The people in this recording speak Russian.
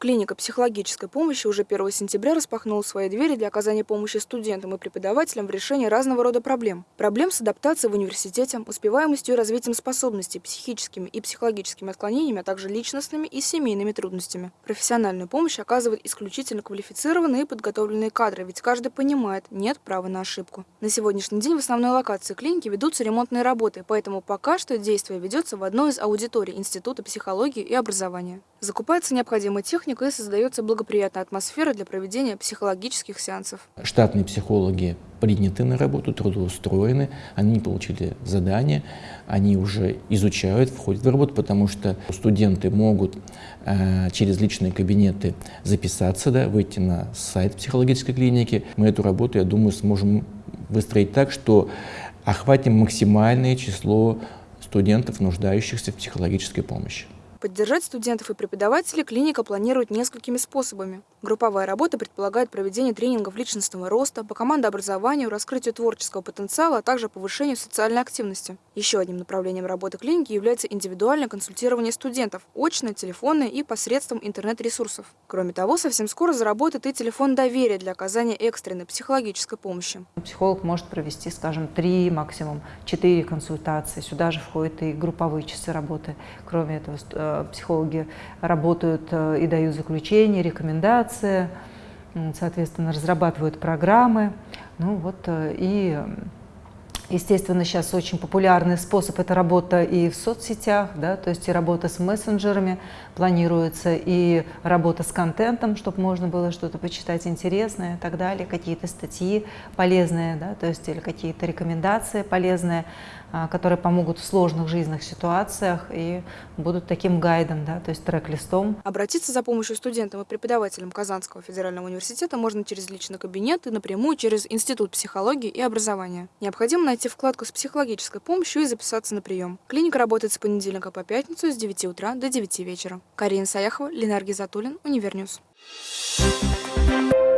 Клиника психологической помощи уже 1 сентября распахнула свои двери для оказания помощи студентам и преподавателям в решении разного рода проблем. Проблем с адаптацией в университете, успеваемостью и развитием способностей, психическими и психологическими отклонениями, а также личностными и семейными трудностями. Профессиональную помощь оказывают исключительно квалифицированные и подготовленные кадры, ведь каждый понимает, нет права на ошибку. На сегодняшний день в основной локации клиники ведутся ремонтные работы, поэтому пока что действие ведется в одной из аудиторий Института психологии и образования. Закупается необходимая техника и создается благоприятная атмосфера для проведения психологических сеансов. Штатные психологи приняты на работу, трудоустроены, они получили задание, они уже изучают, входят в работу, потому что студенты могут э, через личные кабинеты записаться, да, выйти на сайт психологической клиники. Мы эту работу, я думаю, сможем выстроить так, что охватим максимальное число студентов, нуждающихся в психологической помощи. Поддержать студентов и преподавателей клиника планирует несколькими способами. Групповая работа предполагает проведение тренингов личностного роста, по командообразованию, раскрытию творческого потенциала, а также повышению социальной активности. Еще одним направлением работы клиники является индивидуальное консультирование студентов, очное, телефонное и посредством интернет-ресурсов. Кроме того, совсем скоро заработает и телефон доверия для оказания экстренной психологической помощи. Психолог может провести, скажем, три, максимум четыре консультации. Сюда же входят и групповые часы работы. Кроме этого, э, психологи работают э, и дают заключения, рекомендации, соответственно, разрабатывают программы. Ну вот э, и Естественно, сейчас очень популярный способ – это работа и в соцсетях, да, то есть и работа с мессенджерами, планируется и работа с контентом, чтобы можно было что-то почитать интересное и так далее, какие-то статьи полезные, да, то есть или какие-то рекомендации полезные, которые помогут в сложных жизненных ситуациях и будут таким гайдом, да, то есть чек-листом. Обратиться за помощью студентам и преподавателям Казанского федерального университета можно через личный кабинет и напрямую через Институт психологии и образования. Необходимо найти вкладку с психологической помощью и записаться на прием. Клиника работает с понедельника по пятницу с 9 утра до 9 вечера. Карина Саяхова, Ленар Гизатуллин, Univer News. Thank you.